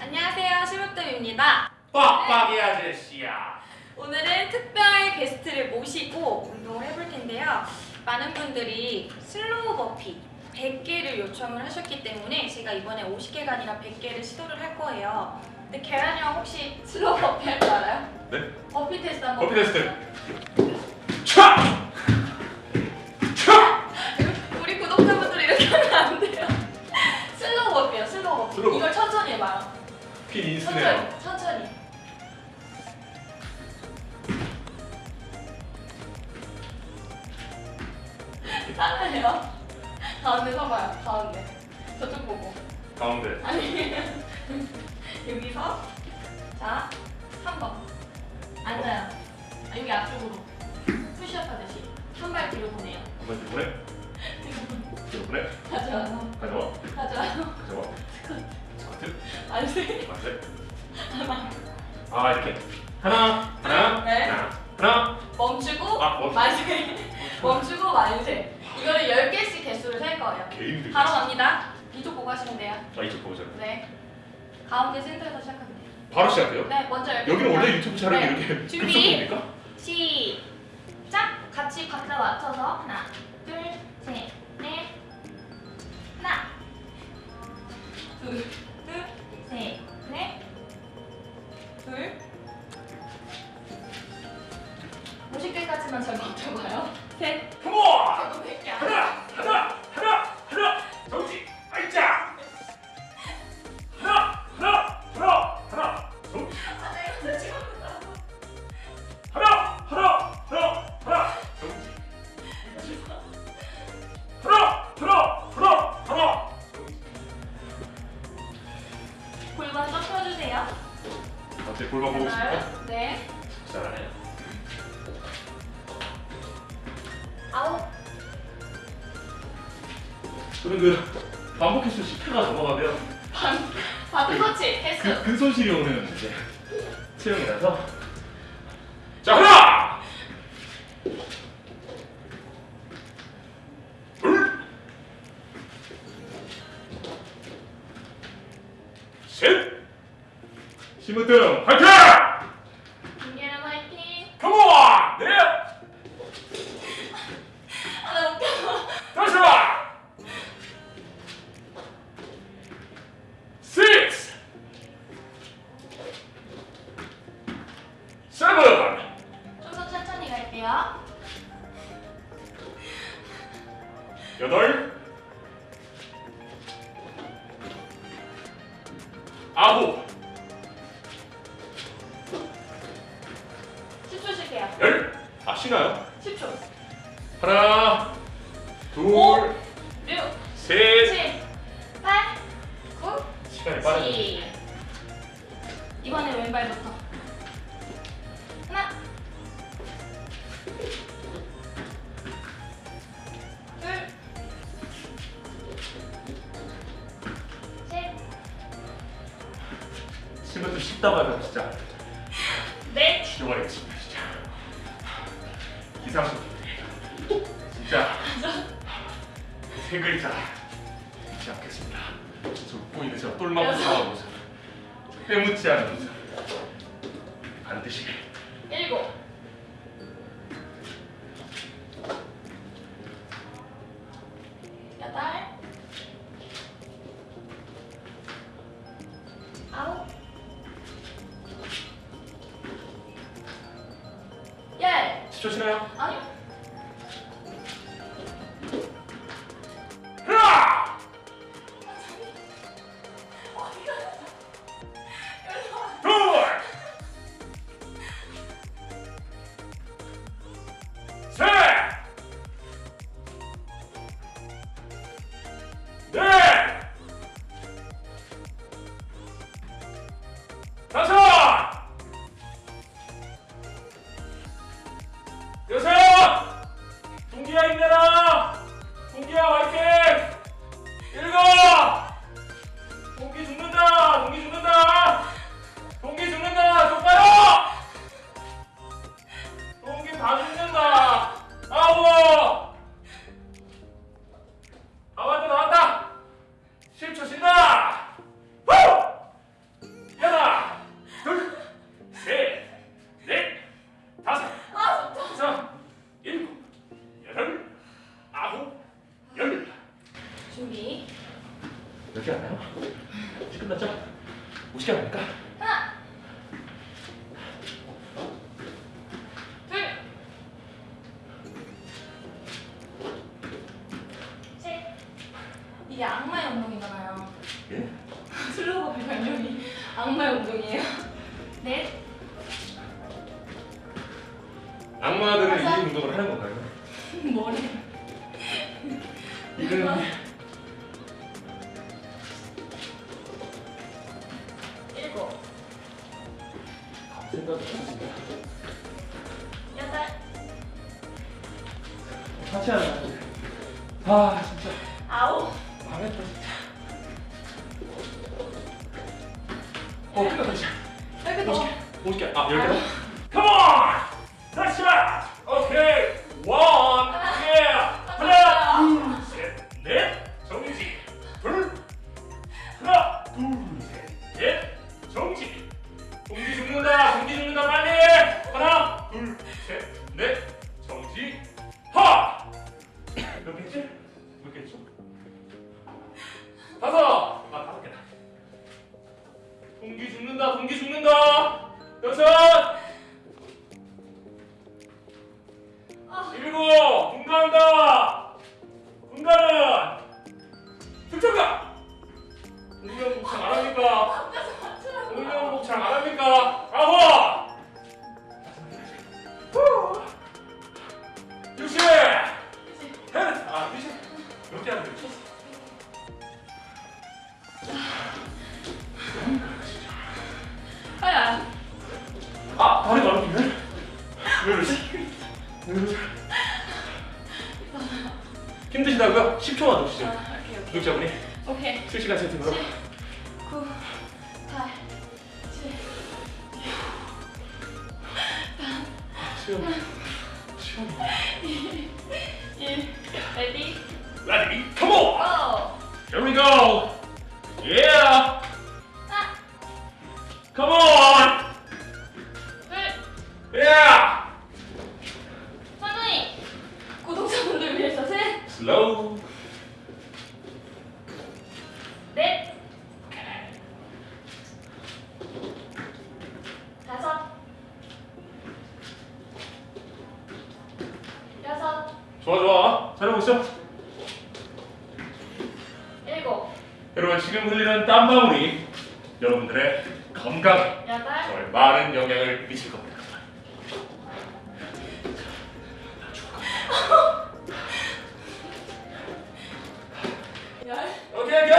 안녕하세요, 힘으뜸입니다. 빡빡이 아저씨야. 오늘은 특별 게스트를 모시고 운동을 해볼 텐데요. 많은 분들이 slow burpee 100개를 요청을 하셨기 때문에 제가 이번에 50개가 아니라 100개를 시도를 할 거예요. 근데 계란이 형 혹시 slow burpee 할 줄 알아요? 네? burpee test 한번 burpee test. 차! 멈추고. 만세. 멈추고 만세. 이거를 10개씩 개수를 셀 거예요. 바로 갑니다. 이쪽 보고 하시면 돼요. 아 이쪽 보자. 네. 가운데 센터에서 돼요. 바로 시작해요. 네, 먼저. 여기는 원래 유튜브 촬영이 네. 이렇게 준비. 시작! 같이 박자 맞춰서 하나, 둘, 셋, 넷 하나 둘, 반, 바드 터치 횟수 그 근손실이 오는 이제 체형이라서. 자 하나, 둘, 셋. 심으뜸 아홉, 10초 쉴게요. 열. 아 쉬나요? 10초. 하나, 쉽다고 하면 진짜 넷. 죽여버리겠습니다 진짜. 기상식 진짜 세 글자 잊지 않겠습니다. 저 웃고 똘망망한 모습, 저 빼묻지 않은 모습 반드시 일곱. 열. 10초 쉬나요? 아니요. 다 죽는다. 아우 아 왔다 나왔다. 10초 쉰다. 준비. 이렇게 나요? 끝났죠? 50개 할까? 하나 악마들은. 이 운동을 하는 건가요? 머리. 일곱, 생각이 없습니다. 여덟, 같이 하는 아 진짜 아홉, 망했다 진짜. 어 끝났다 진짜. 여기 더. 50개. 아 10개. 셋. 넷. 힘드시다고요? 10초만 더 아, 주세요. 오케이, 오케이. 구독자분이 오케이. 실시간 채팅으로 9, 8, 7, 시험 시험 1. ready, Ready? Come on! go! Here we go! Yeah! 하나, Come on! 좋아 좋아. 잘하고 있어. 일곱, 여러분 지금 흘리는 땀방울이 여러분들의 건강에 여덟, 정말 많은 영향을 미칠 겁니다. the next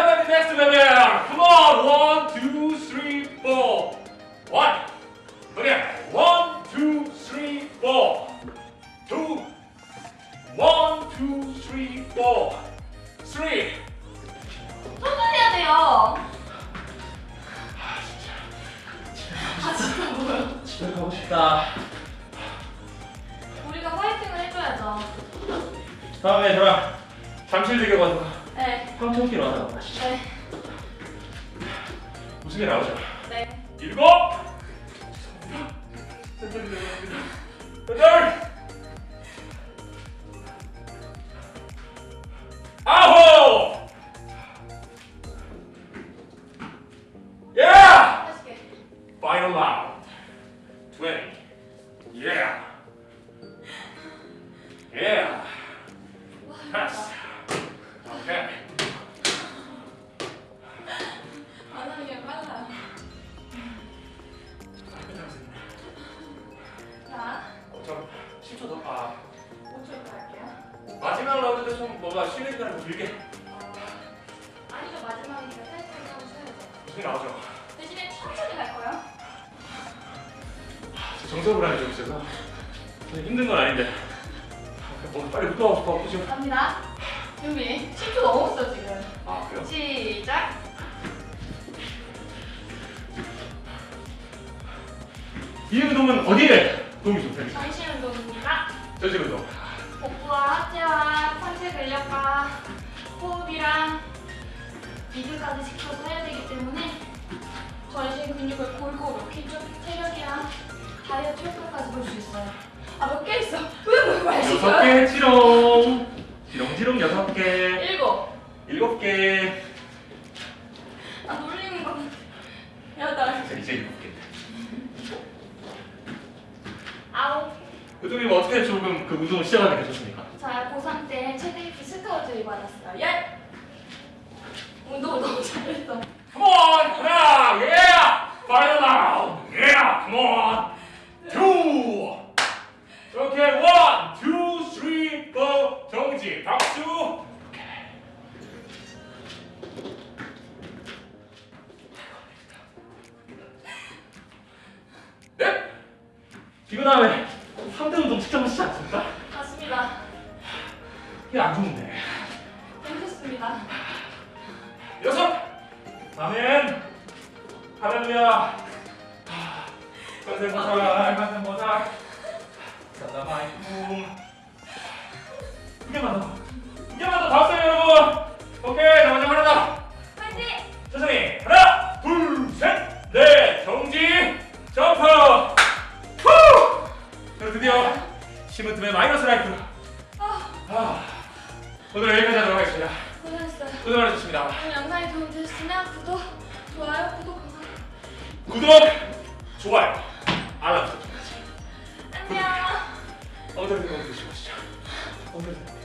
다음에 저랑 잠실대교 가서 네, 황천길 하나 가시죠. 네, 게 나오죠? 네. 일곱. 여덟. 아홉. 라운드도 좀 뭔가 쉬는 시간을 좀 길게. 어, 아니죠 마지막이니까 살짝 하고 쉬어야죠. 무슨 게 나오죠? 대신에 천천히 갈 거예요. 정서불안이 좀 있어서 힘든 건 아닌데 뭐 빨리 운동하고 싶어 그죠? 갑니다. 준비. 10초 넘었어 지금. 아 그래요? 시작. 이 운동은 어디에 다이어트 효과까지 볼 수 있어요. 아 몇 개 있어? 왜 뭐야 여섯? 개 치롱 지롱 지롱 여섯 개 일곱. 일곱 개 아 놀리는 거. 같아. 자 이제 일곱 개. 아홉. 교수님 어떻게 조금 그 운동을 시작하게 되셨습니까? 자, 고3 때 최대 입시 스카우트를 받았어요. 열. 운동 너무 잘했어. 이거 다음에 3대 운동 직접 하시지 않습니까? 맞습니다. 이게 안 좋은데. 힘들습니다. 여섯 아멘 할렐루야 선생 보살 선생 보살 사다마이쿰 두 개만 더 두 개만 더 다섯 개 여러분 알람 설정까지. 안녕. 엉덩이 주시죠. 엉덩이.